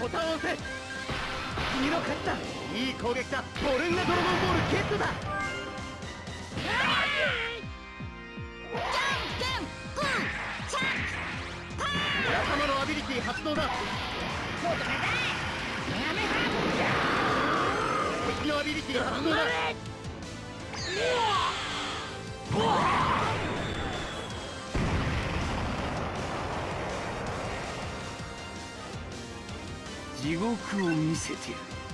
ボタンを押せ君の勝ちだいい攻撃だボルンガドラゴンボールゲットだ仲間のアビリティ発動だ敵のアビリティ発動だ地獄を見せてやる。